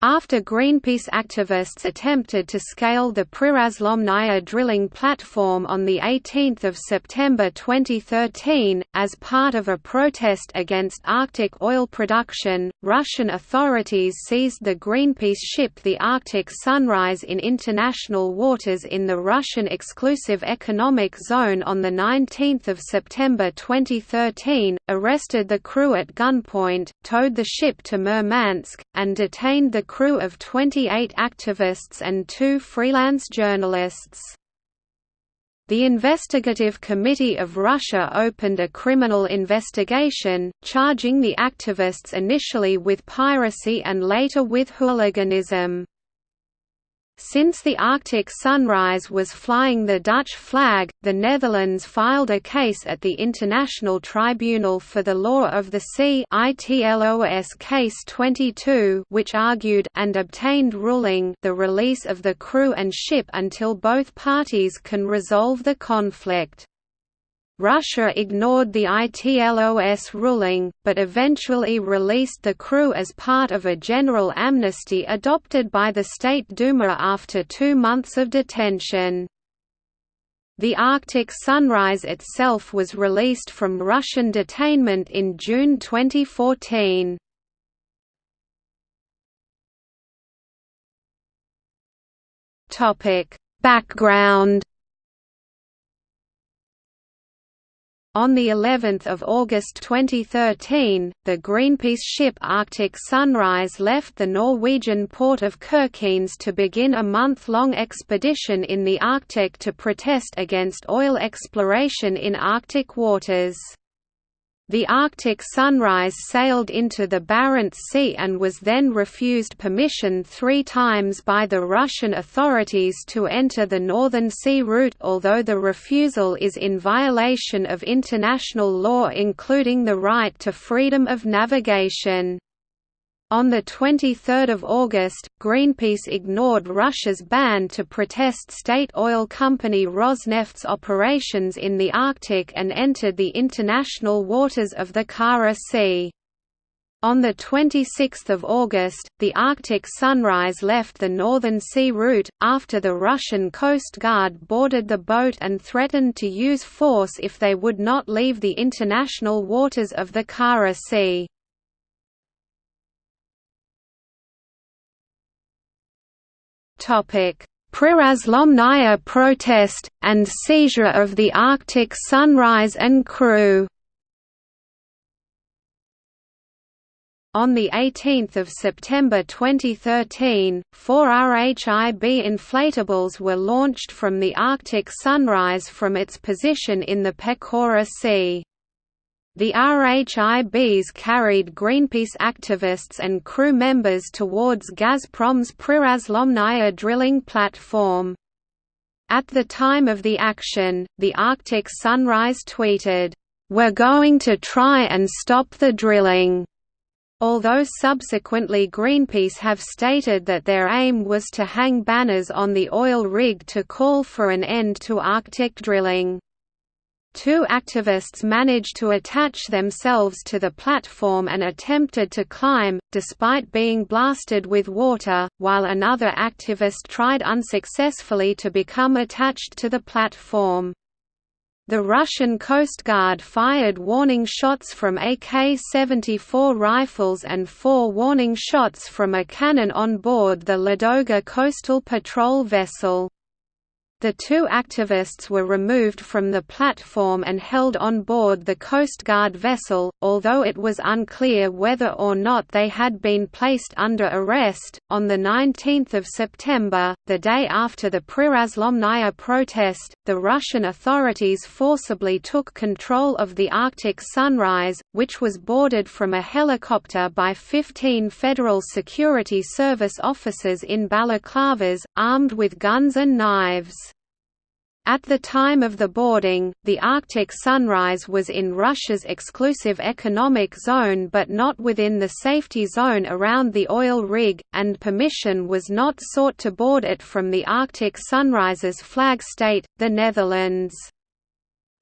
After Greenpeace activists attempted to scale the Prirazlomnaya drilling platform on 18 September 2013, as part of a protest against Arctic oil production, Russian authorities seized the Greenpeace ship the Arctic Sunrise in international waters in the Russian exclusive economic zone on 19 September 2013, arrested the crew at gunpoint, towed the ship to Murmansk, and detained the crew of 28 activists and two freelance journalists. The Investigative Committee of Russia opened a criminal investigation, charging the activists initially with piracy and later with hooliganism. Since the Arctic Sunrise was flying the Dutch flag, the Netherlands filed a case at the International Tribunal for the Law of the Sea ITLOS Case 22 which argued and obtained ruling the release of the crew and ship until both parties can resolve the conflict. Russia ignored the ITLOS ruling, but eventually released the crew as part of a general amnesty adopted by the State Duma after two months of detention. The Arctic Sunrise itself was released from Russian detainment in June 2014. Background On the 11th of August 2013, the Greenpeace ship Arctic Sunrise left the Norwegian port of Kirkenes to begin a month-long expedition in the Arctic to protest against oil exploration in Arctic waters. The Arctic Sunrise sailed into the Barents Sea and was then refused permission three times by the Russian authorities to enter the Northern Sea route although the refusal is in violation of international law including the right to freedom of navigation. On 23 August, Greenpeace ignored Russia's ban to protest state oil company Rosneft's operations in the Arctic and entered the international waters of the Kara Sea. On 26 August, the Arctic Sunrise left the Northern Sea route, after the Russian Coast Guard boarded the boat and threatened to use force if they would not leave the international waters of the Kara Sea. Prirazlomnaya protest, and seizure of the Arctic Sunrise and crew On 18 September 2013, four RHIB inflatables were launched from the Arctic Sunrise from its position in the Pechora Sea. The RHIBs carried Greenpeace activists and crew members towards Gazprom's Prirazlomnaya drilling platform. At the time of the action, the Arctic Sunrise tweeted, "'We're going to try and stop the drilling' although subsequently Greenpeace have stated that their aim was to hang banners on the oil rig to call for an end to Arctic drilling. Two activists managed to attach themselves to the platform and attempted to climb, despite being blasted with water, while another activist tried unsuccessfully to become attached to the platform. The Russian Coast Guard fired warning shots from AK-74 rifles and four warning shots from a cannon on board the Ladoga coastal patrol vessel. The two activists were removed from the platform and held on board the Coast Guard vessel, although it was unclear whether or not they had been placed under arrest. On the 19th of September, the day after the Prirazlomnaya protest, the Russian authorities forcibly took control of the Arctic Sunrise, which was boarded from a helicopter by 15 Federal Security Service officers in balaclavas, armed with guns and knives. At the time of the boarding, the Arctic Sunrise was in Russia's exclusive economic zone but not within the safety zone around the oil rig, and permission was not sought to board it from the Arctic Sunrise's flag state, the Netherlands.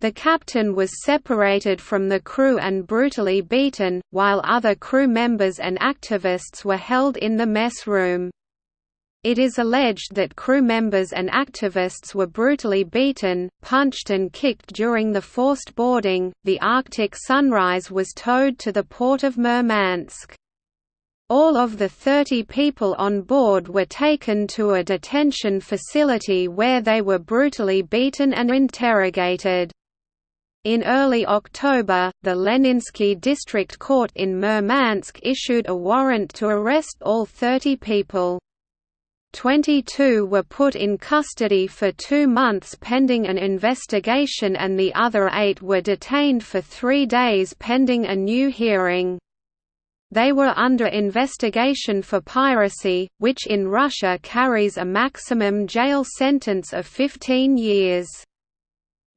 The captain was separated from the crew and brutally beaten, while other crew members and activists were held in the mess room. It is alleged that crew members and activists were brutally beaten, punched, and kicked during the forced boarding. The Arctic Sunrise was towed to the port of Murmansk. All of the 30 people on board were taken to a detention facility where they were brutally beaten and interrogated. In early October, the Leninsky District Court in Murmansk issued a warrant to arrest all 30 people. 22 were put in custody for two months pending an investigation and the other eight were detained for three days pending a new hearing. They were under investigation for piracy, which in Russia carries a maximum jail sentence of 15 years.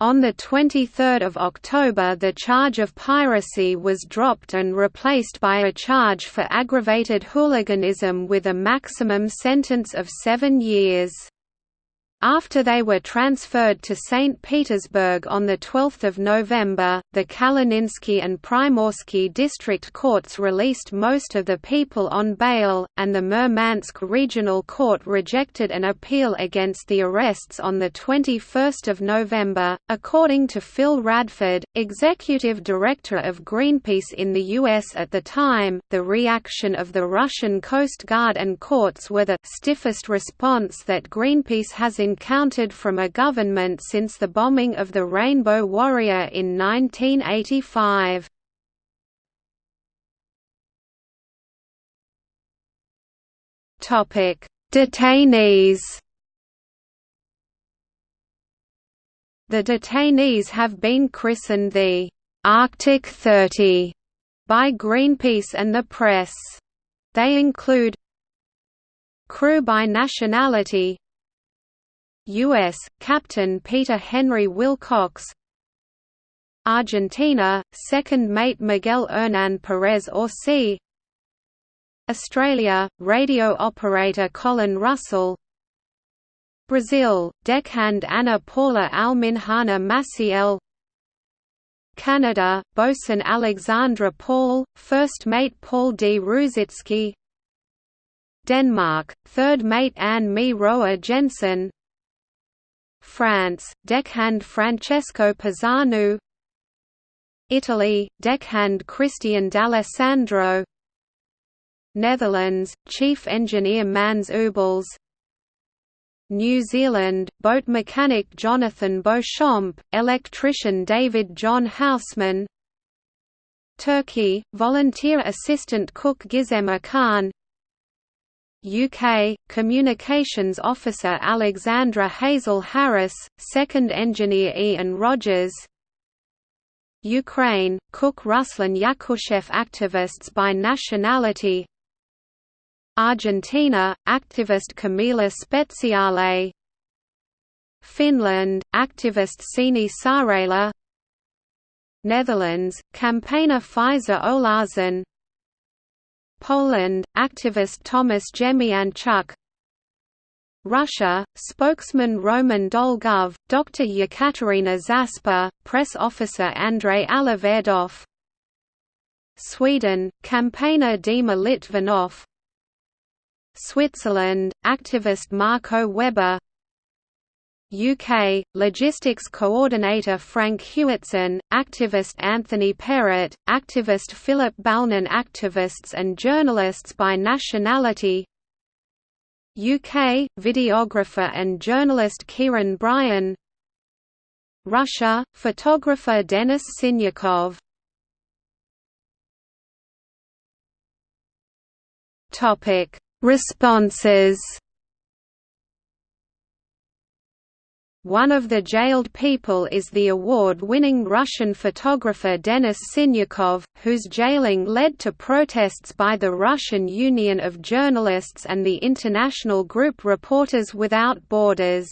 On 23 October the charge of piracy was dropped and replaced by a charge for aggravated hooliganism with a maximum sentence of seven years. After they were transferred to St. Petersburg on 12 November, the Kalininsky and Primorsky district courts released most of the people on bail, and the Murmansk Regional Court rejected an appeal against the arrests on 21 November. According to Phil Radford, executive director of Greenpeace in the U.S. at the time, the reaction of the Russian Coast Guard and courts were the stiffest response that Greenpeace has encountered from a government since the bombing of the Rainbow Warrior in 1985. Topic: Detainees The detainees have been christened the Arctic 30 by Greenpeace and the press. They include crew by nationality U.S. Captain Peter Henry Willcox. Argentina, second mate Miguel Hernan Perez Orsi. Australia, radio operator Colin Russell. Brazil, deckhand Ana Paula Alminhana Maciel. Canada, bosun Alexandra Paul, first mate Paul D. Ruzycki. Denmark, third mate Anne Mie Roer Jensen France, deckhand Francesco Pisanu. Italy, deckhand Christian D'Alessandro. Netherlands, chief engineer Mannes Ubels New Zealand, boat mechanic Jonathan Beauchamp, electrician David John Haussmann. Turkey, volunteer assistant cook Gizem Khan UK, Communications Officer Alexandra Hazel Harris, Second Engineer Ian Rogers. Ukraine, Cook Ruslan Yakushev Activists by nationality. Argentina, activist Camila Speziale. Finland, activist Sini Saarela Netherlands, campaigner Faiza Oulahsen Poland, activist Tomasz Dziemianczuk Russia, spokesman Roman Dolgov, Dr. Yekaterina Zaspa, press officer Andrei Alaverdov. Sweden, campaigner Dima Litvinov. Switzerland, activist Marco Weber UK, Logistics Coordinator Frank Hewetson, activist Anthony Perrett, activist Philip Balnon Activists and journalists by nationality UK, videographer and journalist Kieron Bryan Russia, photographer Denis Sinyakov Responses One of the jailed people is the award-winning Russian photographer Denis Sinyakov, whose jailing led to protests by the Russian Union of Journalists and the international group Reporters Without Borders.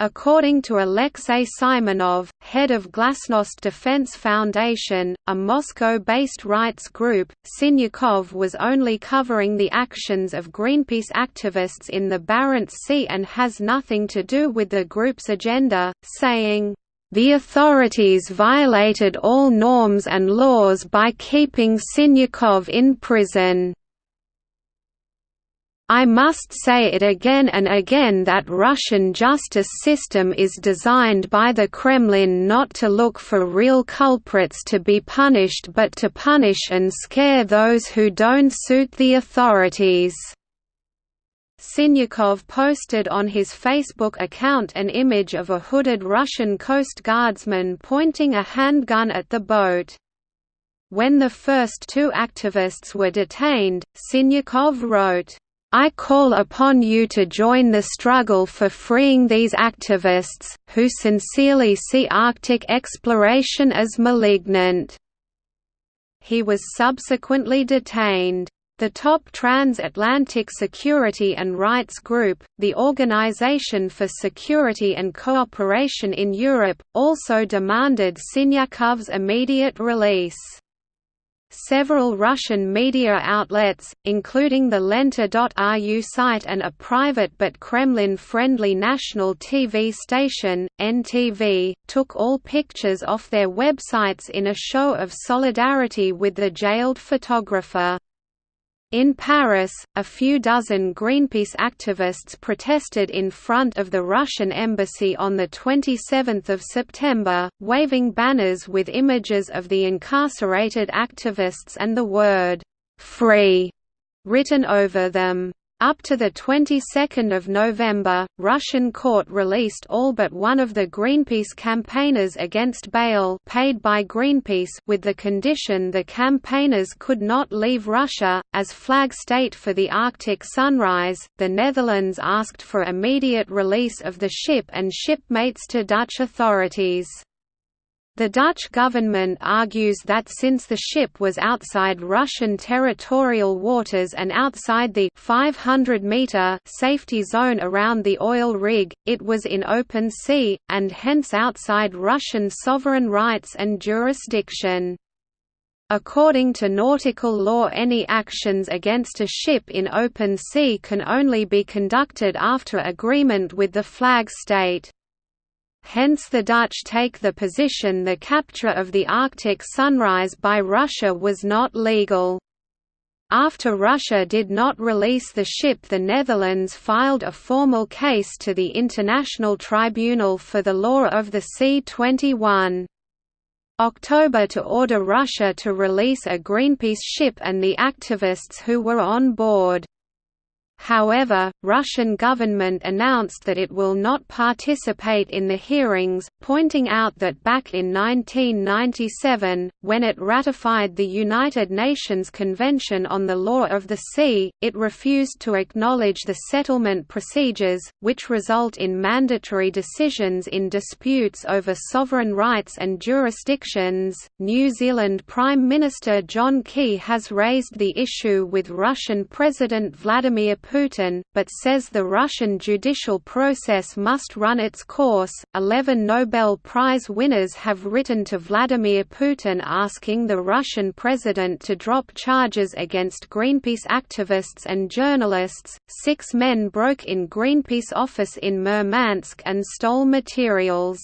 According to Alexei Simonov, head of Glasnost Defense Foundation, a Moscow-based rights group, Sinyakov was only covering the actions of Greenpeace activists in the Barents Sea and has nothing to do with the group's agenda, saying, The authorities violated all norms and laws by keeping Sinyakov in prison. I must say it again and again that Russian justice system is designed by the Kremlin not to look for real culprits to be punished but to punish and scare those who don't suit the authorities. Sinyakov posted on his Facebook account an image of a hooded Russian Coast Guardsman pointing a handgun at the boat. When the first two activists were detained, Sinyakov wrote, I call upon you to join the struggle for freeing these activists, who sincerely see Arctic exploration as malignant." He was subsequently detained. The top transatlantic security and rights group, the Organization for Security and Cooperation in Europe, also demanded Sinyakov's immediate release. Several Russian media outlets, including the Lenta.ru site and a private but Kremlin-friendly national TV station, NTV, took all pictures off their websites in a show of solidarity with the jailed photographer. In Paris, a few dozen Greenpeace activists protested in front of the Russian embassy on 27 September, waving banners with images of the incarcerated activists and the word, "'Free' written over them. Up to the 22nd of November, Russian court released all but one of the Greenpeace campaigners against bail paid by Greenpeace with the condition the campaigners could not leave Russia. As flag state for the Arctic Sunrise, the Netherlands asked for immediate release of the ship and shipmates to Dutch authorities. The Dutch government argues that since the ship was outside Russian territorial waters and outside the 500-meter safety zone around the oil rig, it was in open sea, and hence outside Russian sovereign rights and jurisdiction. According to nautical law any actions against a ship in open sea can only be conducted after agreement with the flag state. Hence the Dutch take the position the capture of the Arctic Sunrise by Russia was not legal. After Russia did not release the ship the Netherlands filed a formal case to the International Tribunal for the Law of the Sea 21. October to order Russia to release a Greenpeace ship and the activists who were on board. However, Russian government announced that it will not participate in the hearings, pointing out that back in 1997, when it ratified the United Nations Convention on the Law of the Sea, it refused to acknowledge the settlement procedures, which result in mandatory decisions in disputes over sovereign rights and jurisdictions. New Zealand Prime Minister John Key has raised the issue with Russian President Vladimir Putin, but says the Russian judicial process must run its course. Eleven Nobel Prize winners have written to Vladimir Putin asking the Russian president to drop charges against Greenpeace activists and journalists. Six men broke in Greenpeace office in Murmansk and stole materials.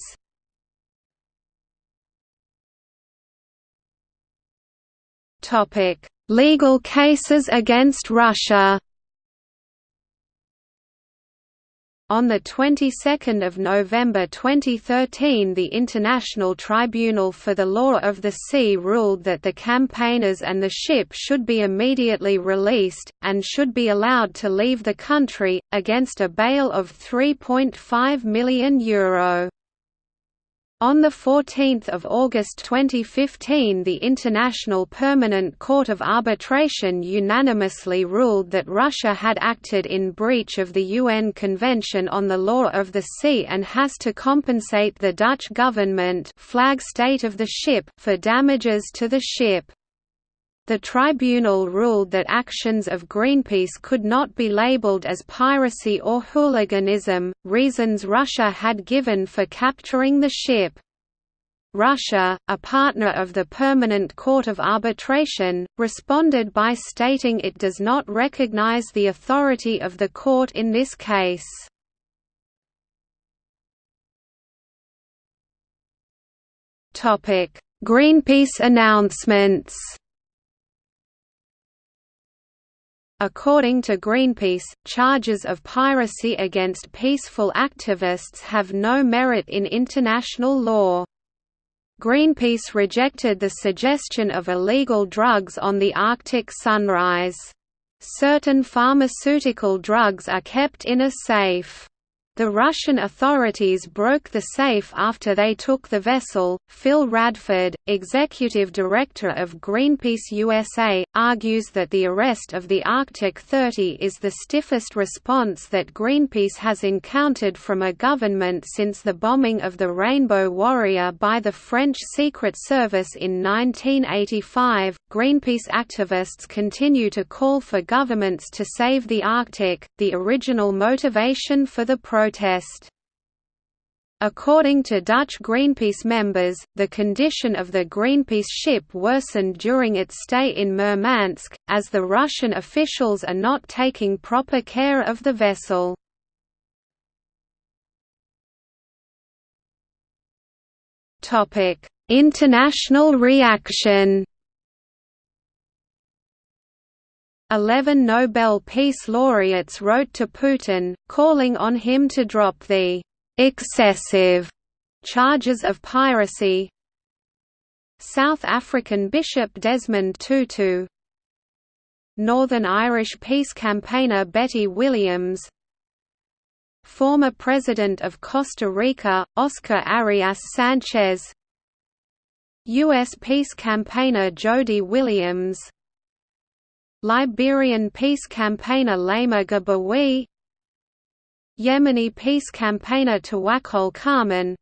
Topic: Legal cases against Russia. On the 22nd of November 2013 the International Tribunal for the Law of the Sea ruled that the campaigners and the ship should be immediately released, and should be allowed to leave the country, against a bail of €3.5 million. Euro. On 14 August 2015 the International Permanent Court of Arbitration unanimously ruled that Russia had acted in breach of the UN Convention on the Law of the Sea and has to compensate the Dutch government flag state of the ship for damages to the ship. The tribunal ruled that actions of Greenpeace could not be labeled as piracy or hooliganism, reasons Russia had given for capturing the ship. Russia, a partner of the Permanent Court of Arbitration, responded by stating it does not recognize the authority of the court in this case. Greenpeace announcements According to Greenpeace, charges of piracy against peaceful activists have no merit in international law. Greenpeace rejected the suggestion of illegal drugs on the Arctic Sunrise. Certain pharmaceutical drugs are kept in a safe. The Russian authorities broke the safe after they took the vessel. Phil Radford, executive director of Greenpeace USA, argues that the arrest of the Arctic 30 is the stiffest response that Greenpeace has encountered from a government since the bombing of the Rainbow Warrior by the French Secret Service in 1985. Greenpeace activists continue to call for governments to save the Arctic, the original motivation for the program protest. According to Dutch Greenpeace members, the condition of the Greenpeace ship worsened during its stay in Murmansk, as the Russian officials are not taking proper care of the vessel. International reaction Eleven Nobel Peace Laureates wrote to Putin, calling on him to drop the «excessive» charges of piracy. South African Bishop Desmond Tutu Northern Irish peace campaigner Betty Williams Former President of Costa Rica, Oscar Arias Sanchez U.S. peace campaigner Jody Williams Liberian peace campaigner Leymah Gbowee Yemeni peace campaigner Tawakkol Karman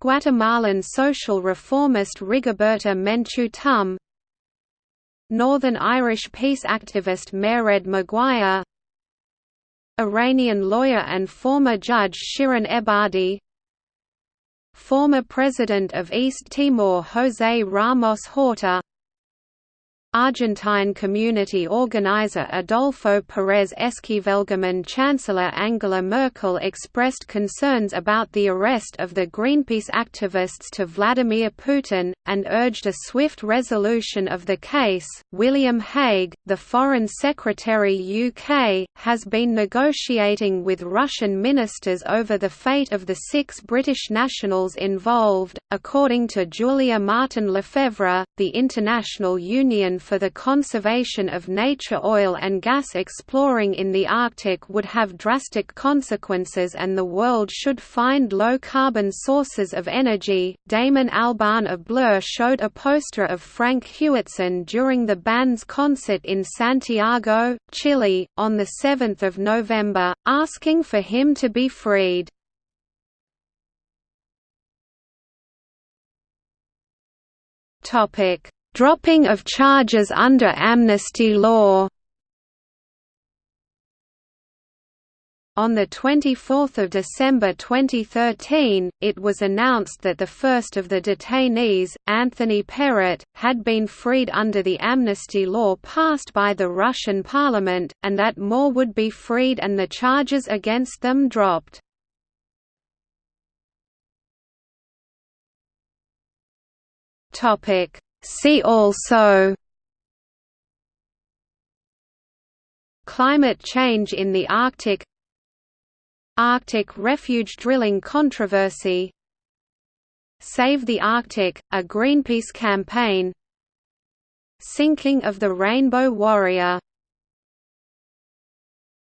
Guatemalan social reformist Rigoberta Menchu Tum Northern Irish peace activist Mairead Maguire Iranian lawyer and former judge Shirin Ebadi Former President of East Timor José Ramos Horta Argentine community organizer Adolfo Pérez Esquivel German Chancellor Angela Merkel expressed concerns about the arrest of the Greenpeace activists to Vladimir Putin, and urged a swift resolution of the case. William Hague, the Foreign Secretary UK, has been negotiating with Russian ministers over the fate of the six British nationals involved. According to Julia Martin Lefevre, the International Union for the conservation of nature oil and gas exploring in the Arctic would have drastic consequences and the world should find low-carbon sources of energy. Damon Albarn of Blur showed a poster of Frank Hewetson during the band's concert in Santiago, Chile, on 7 November, asking for him to be freed. Topic Dropping of charges under amnesty law On 24 December 2013, it was announced that the first of the detainees, Anthony Perrett, had been freed under the amnesty law passed by the Russian parliament, and that more would be freed and the charges against them dropped. Topic See also Climate change in the Arctic Arctic refuge drilling controversy Save the Arctic, a Greenpeace campaign Sinking of the Rainbow Warrior